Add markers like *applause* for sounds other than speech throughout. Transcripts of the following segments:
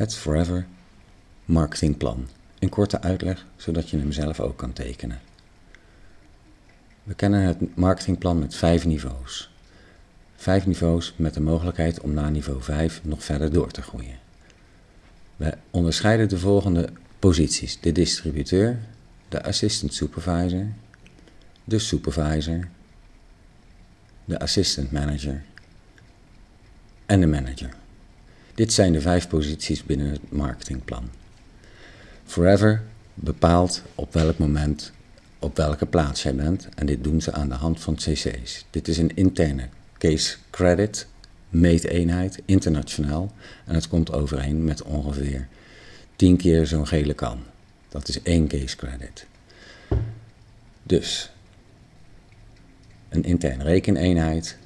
Het Forever marketingplan. Een korte uitleg, zodat je hem zelf ook kan tekenen. We kennen het marketingplan met vijf niveaus. Vijf niveaus met de mogelijkheid om na niveau 5 nog verder door te groeien. We onderscheiden de volgende posities. De distributeur, de assistant supervisor, de supervisor, de assistant manager en de manager. Dit zijn de vijf posities binnen het marketingplan. Forever bepaalt op welk moment op welke plaats jij bent en dit doen ze aan de hand van cc's. Dit is een interne case credit meeteenheid, internationaal, en het komt overeen met ongeveer 10 keer zo'n gele kan. Dat is één case credit. Dus een interne rekeneenheid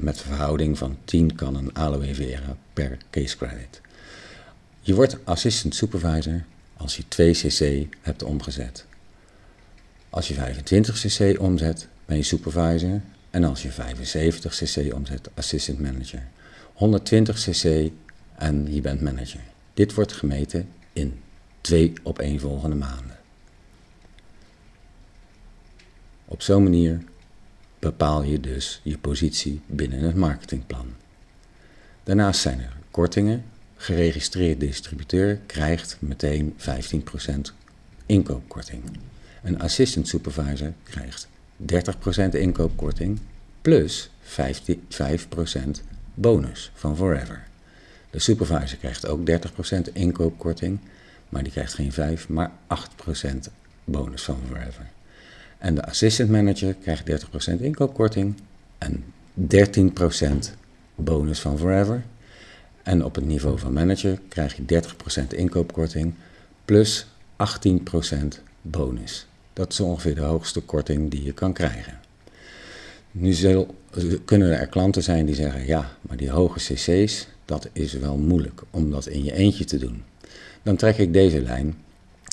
met verhouding van 10 kannen aloe vera per case credit. Je wordt assistant supervisor als je 2 cc hebt omgezet. Als je 25 cc omzet, ben je supervisor en als je 75 cc omzet, assistant manager. 120 cc en je bent manager. Dit wordt gemeten in twee opeenvolgende maanden. Op zo'n manier bepaal je dus je positie binnen het marketingplan. Daarnaast zijn er kortingen. Geregistreerd distributeur krijgt meteen 15% inkoopkorting. Een assistant supervisor krijgt 30% inkoopkorting plus 5% bonus van Forever. De supervisor krijgt ook 30% inkoopkorting, maar die krijgt geen 5, maar 8% bonus van Forever. En de assistant manager krijgt 30% inkoopkorting en 13% bonus van Forever. En op het niveau van manager krijg je 30% inkoopkorting plus 18% bonus. Dat is ongeveer de hoogste korting die je kan krijgen. Nu kunnen er klanten zijn die zeggen, ja, maar die hoge cc's, dat is wel moeilijk om dat in je eentje te doen. Dan trek ik deze lijn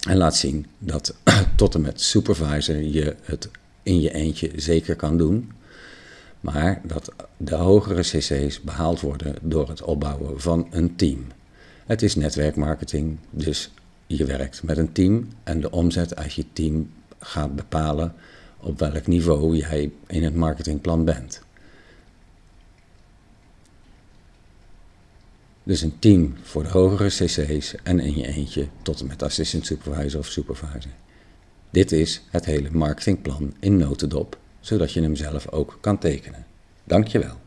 en laat zien dat *clears throat* tot en met supervisor je het in je eentje zeker kan doen. Maar dat de hogere cc's behaald worden door het opbouwen van een team. Het is netwerkmarketing, dus je werkt met een team en de omzet uit je team gaat bepalen op welk niveau jij in het marketingplan bent. Dus een team voor de hogere cc's en in je eentje tot en met assistant supervisor of supervisor. Dit is het hele marketingplan in notendop, zodat je hem zelf ook kan tekenen. Dankjewel.